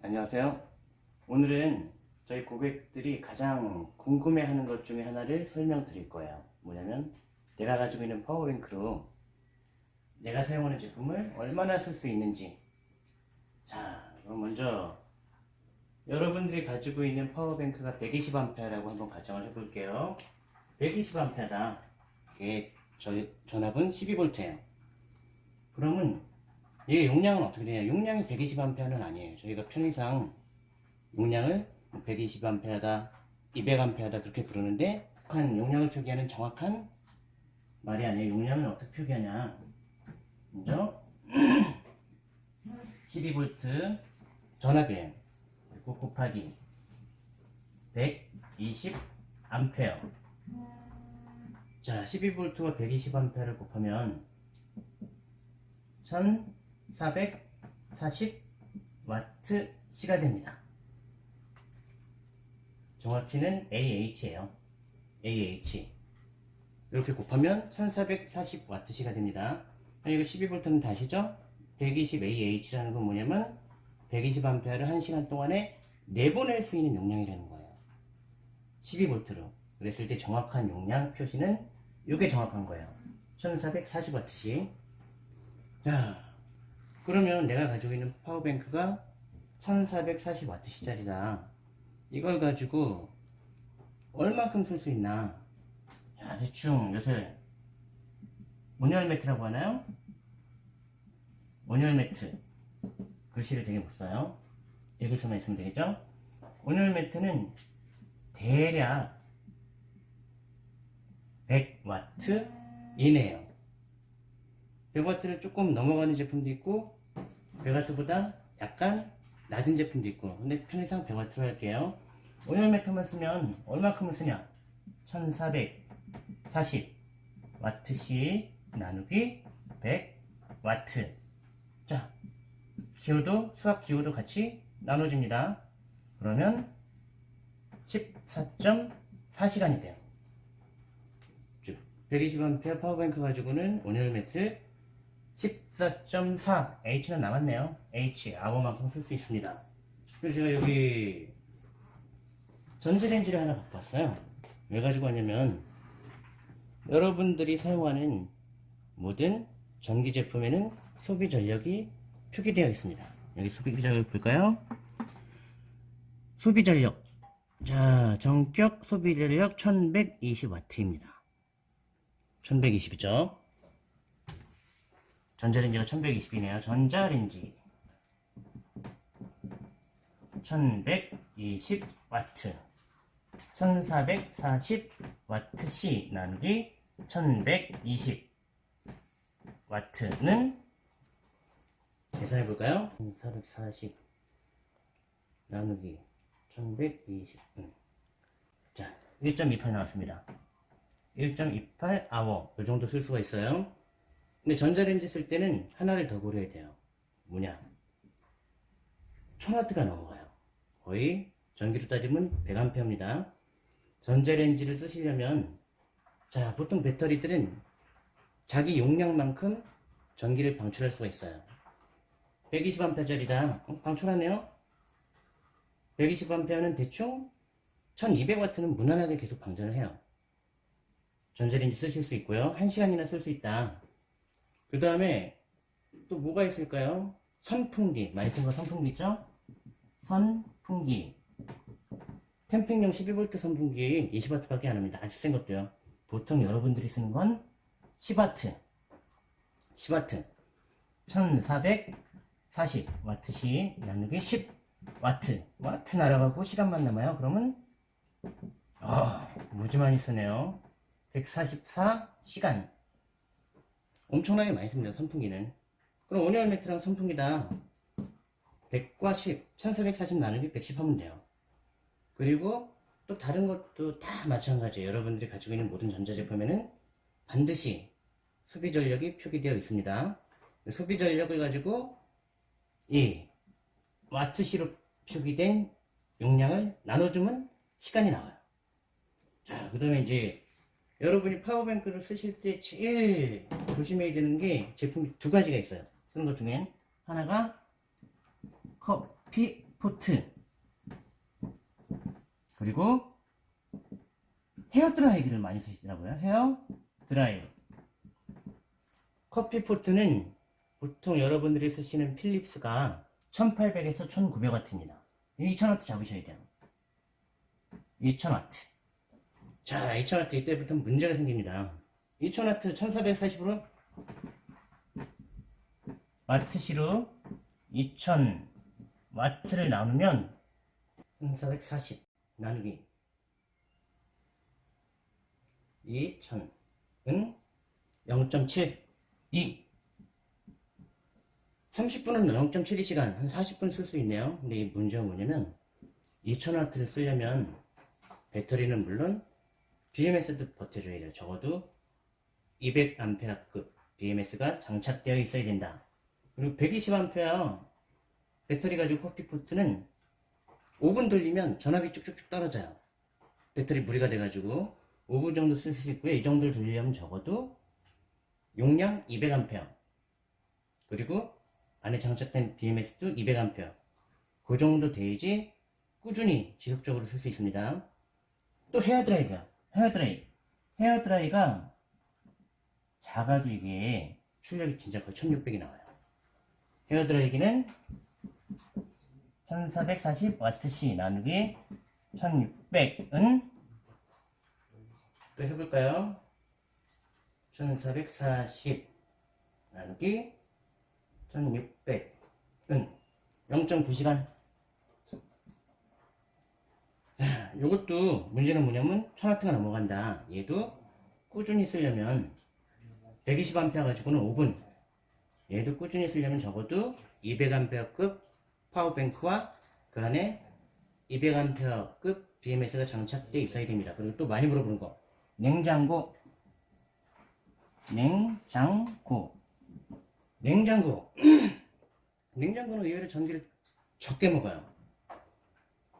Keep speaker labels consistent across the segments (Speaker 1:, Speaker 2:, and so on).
Speaker 1: 안녕하세요. 오늘은 저희 고객들이 가장 궁금해하는 것 중에 하나를 설명드릴 거예요. 뭐냐면 내가 가지고 있는 파워뱅크로 내가 사용하는 제품을 얼마나 쓸 수 있는지. 자, 그럼 먼저 여러분들이 가지고 있는 파워뱅크가 120A라고 한번 가정을 해볼게요. 120A다. 이게 저희 전압은 12V예요. 그러면 이게 용량은 어떻게 되냐? 용량이 120A는 아니에요. 저희가 편의상 용량을 120A다, 200A다 그렇게 부르는데 한 용량을 표기하는 정확한 말이 아니에요. 용량을 어떻게 표기하냐? 먼저 12V 전압이에요. 그리고 곱하기 120A 자, 12V와 120A를 곱하면 1440W시가 됩니다. 정확히는 AH예요. AH. 이렇게 곱하면 1440W시가 됩니다. 아, 이거 12V는 다시죠? 120AH라는 건 뭐냐면 120A를 1시간 동안에 내보낼 수 있는 용량이라는 거예요. 12V로. 그랬을 때 정확한 용량 표시는 이게 정확한 거예요. 1440W씩. 자, 그러면 내가 가지고 있는 파워뱅크가 1440W짜리다. 이걸 가지고 얼마큼 쓸 수 있나? 자, 대충 요새 온열 매트라고 하나요? 온열 매트. 글씨를 되게 못 써요. 읽을 수만 있으면 되겠죠? 온열 매트는 대략 100W 이내에요. 100W를 조금 넘어가는 제품도 있고 100W보다 약간 낮은 제품도 있고 근데 편의상 100W로 할게요. 온열 매트만 쓰면 얼마큼을 쓰냐? 1440W씩 나누기 100W 자 기호도 수학 기호도 같이 나눠집니다. 그러면 14.4시간이 돼요. 120A 파워뱅크 가지고는 온열 매트를 14.4 H는 남았네요. H 아워만큼 쓸 수 있습니다. 그래서 제가 여기 전자레인지를 하나 갖고 왔어요. 왜 가지고 왔냐면 여러분들이 사용하는 모든 전기 제품에는 소비 전력이 표기되어 있습니다. 여기 소비 전력 볼까요? 소비 전력. 자, 정격 소비 전력 1120W입니다. 1120이죠. 전자레인지가 1120이네요. 전자레인지 1120W 1440Wc 나누기 1120W는 계산해 볼까요? 1440 나누기 1120 음. 자, 1.28 나왔습니다. 1.28 아워 이 정도 쓸 수가 있어요. 근데 전자레인지 쓸 때는 하나를 더 고려해야 돼요. 뭐냐? 1000W가 넘어가요. 거의 전기로 따지면 100A입니다. 전자레인지를 쓰시려면 자 보통 배터리들은 자기 용량만큼 전기를 방출할 수가 있어요. 120A짜리다. 어, 방출하네요. 120A는 대충 1200W는 무난하게 계속 방전을 해요. 전자레인지 쓰실 수 있고요. 1시간이나 쓸 수 있다. 그 다음에 또 뭐가 있을까요? 선풍기. 많이 쓴 거 선풍기 있죠? 선풍기. 캠핑용 12V 선풍기 20W 밖에 안 합니다. 아주 센 것도요. 보통 여러분들이 쓰는 건 10W. 10W. 1440W씩 나누기 10W. 와트 날아가고 시간만 남아요. 그러면 아, 무지 많이 쓰네요. 144시간. 엄청나게 많이 씁니다, 선풍기는. 그럼 온열 매트랑 선풍기 다 100과 10, 1440 나누기 110 하면 돼요. 그리고 또 다른 것도 다 마찬가지예요. 여러분들이 가지고 있는 모든 전자제품에는 반드시 소비 전력이 표기되어 있습니다. 소비 전력을 가지고 이 와트시로 표기된 용량을 나눠주면 시간이 나와요. 자, 그 다음에 이제 여러분이 power bank를 쓰실 때 제일 조심해야 되는 게 제품이 두 가지가 있어요. 쓰는 것 중엔 하나가 커피 포트 그리고 헤어 드라이기를 많이 쓰시더라고요. 헤어 드라이. 커피 포트는 보통 여러분들이 쓰시는 필립스가 1800에서 1900W입니다. 2000W 잡으셔야 돼요. 2000W. 자, 2000W 이때부터 문제가 생깁니다. 2000W 1440으로 와트시로 2000W를 나누면 1440 나누기 2000은 0.7 2 30분은 0.72시간. 한 40분 쓸 수 있네요. 근데 이 문제가 뭐냐면 2000W를 쓰려면 배터리는 물론 BMS도 버텨줘야 돼요 적어도 200A급 BMS가 장착되어 있어야 된다. 그리고 120A 배터리 가지고 커피포트는 5분 돌리면 전압이 쭉쭉쭉 떨어져요. 배터리 무리가 돼가지고 5분 정도 쓸 수 있고요. 이 정도를 돌리려면 적어도 용량 200A 그리고 안에 장착된 BMS도 200A 그 정도 돼야지 꾸준히 지속적으로 쓸 수 있습니다. 또 헤어 드라이가 헤어드라이 헤어드라이가 작아도 이게 출력이 진짜 거의 1600이 나와요. 헤어드라이기는 1440Wc 나누기 1600은 또 해볼까요? 1440 나누기 1600은 0.9시간 요것도 문제는 뭐냐면 1000W가 넘어간다. 얘도 꾸준히 쓰려면 120A 가지고는 5분. 얘도 꾸준히 쓰려면 적어도 200A급 파워뱅크와 그 안에 200A급 BMS가 장착되어 있어야 됩니다. 그리고 또 많이 물어보는 거. 냉장고. 냉장고. 냉장고. 냉장고는 의외로 전기를 적게 먹어요.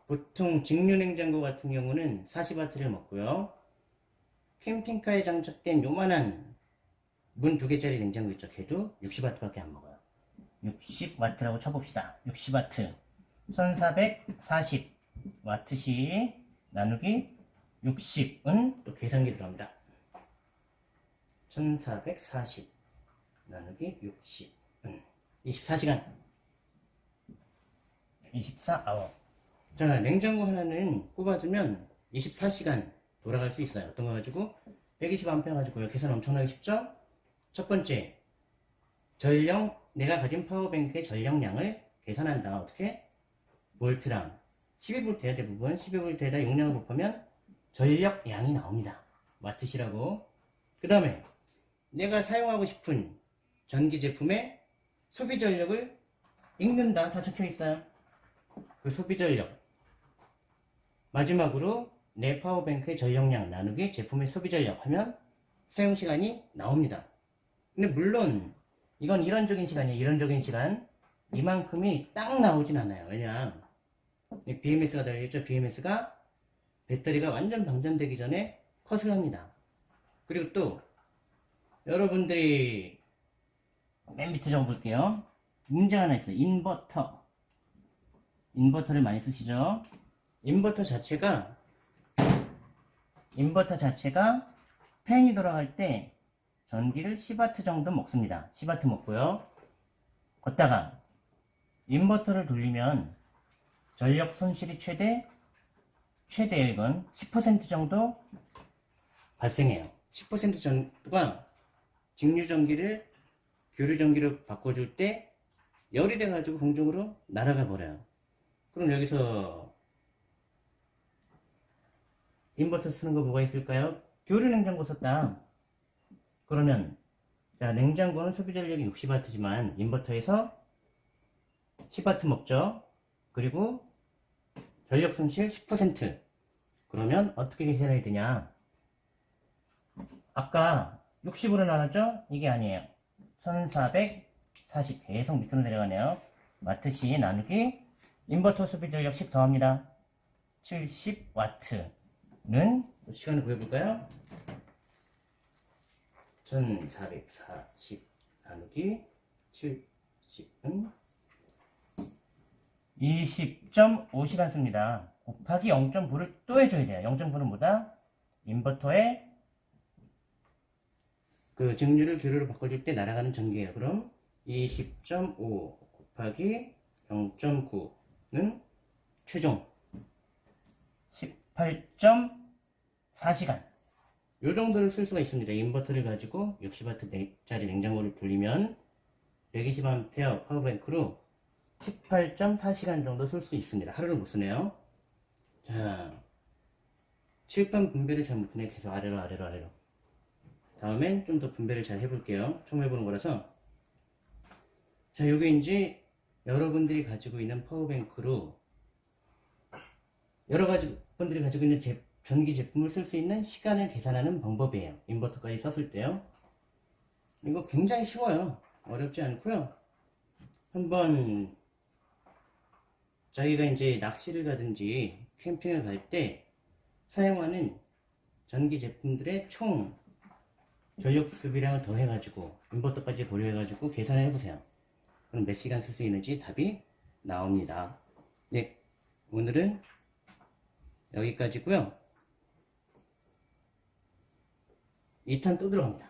Speaker 1: 보통 직류 냉장고 같은 경우는 40W를 먹고요. 캠핑카에 장착된 요만한 문 두 개짜리 냉장고 있죠. 걔도 60W밖에 안 먹어요. 60W라고 쳐봅시다. 60W 1440W시 나누기 60은 또 계산기 들어갑니다. 1440 나누기 60은 24시간 24아워 자 냉장고 하나는 꼽아두면 24시간 돌아갈 수 있어요. 어떤 거 가지고 120A 가지고요. 계산 엄청나게 쉽죠? 첫 번째 전령 내가 가진 power bank의 전력량을 계산한다. 어떻게? 볼트랑 12V야 대부분 12V에다 용량을 곱하면 전력량이 나옵니다. 와트시라고. 그 다음에 내가 사용하고 싶은 전기 제품의 소비 전력을 읽는다. 다 적혀 있어요. 그 소비 전력. 마지막으로 내 power bank의 전력량 나누기 제품의 소비 전력 하면 사용 시간이 나옵니다. 근데 물론 이건 이론적인 시간이에요. 이론적인 시간. 이만큼이 딱 나오진 않아요. 왜냐 BMS가 달려있죠. BMS가 배터리가 완전 방전되기 전에 컷을 합니다. 그리고 또 여러분들이 맨 밑에 좀 볼게요. 문제가 하나 있어요. 인버터. 인버터를 많이 쓰시죠. 인버터 자체가 인버터 자체가 팬이 돌아갈 때 전기를 10W 정도 먹습니다. 10W 먹고요. 걷다가 인버터를 돌리면 전력 손실이 최대 최대예요 이건 10% 정도 발생해요. 10% 정도가 직류 전기를 교류 전기로 바꿔줄 때 열이 돼가지고 공중으로 날아가 버려요. 그럼 여기서 인버터 쓰는 거 뭐가 있을까요? 교류 냉장고 썼다. 그러면 자 냉장고는 소비 전력이 60W지만 인버터에서 10W 먹죠. 그리고 전력 손실 10% 그러면 어떻게 계산해야 되냐 아까 60으로 나눴죠? 이게 아니에요 1440 계속 밑으로 내려가네요 와트시 나누기 인버터 소비 전력 10 더합니다 70W 는 시간을 구해볼까요? 1440 나누기 70은 20.5시간 씁니다. 곱하기 0.9를 또 해줘야 돼요. 0.9는 뭐다? 인버터의 그 증류를 교류로 바꿔줄 때 날아가는 전기예요. 그럼 20.5 곱하기 0.9는 최종 18.4시간. 요 정도를 쓸 수가 있습니다. 인버터를 가지고 60W짜리 냉장고를 돌리면 120A 파워뱅크로 18.4시간 정도 쓸 수 있습니다. 하루를 못 쓰네요. 자, 칠판 분배를 잘 못하네. 계속 아래로 아래로 아래로. 다음엔 좀 더 분배를 잘 해볼게요. 처음 해보는 거라서. 자, 요게 이제 여러분들이 가지고 있는 파워뱅크로 여러 가지 분들이 가지고 있는 제- 전기 제품을 쓸 수 있는 시간을 계산하는 방법이에요. 인버터까지 썼을 때요. 이거 굉장히 쉬워요. 어렵지 않고요. 한번 저희가 이제 낚시를 가든지 캠핑을 갈 때 사용하는 전기 제품들의 총 전력 수비량을 더해 가지고 인버터까지 고려해 가지고 계산을 해 보세요. 그럼 몇 시간 쓸 수 있는지 답이 나옵니다. 네, 오늘은 여기까지고요. 2탄 또 들어갑니다.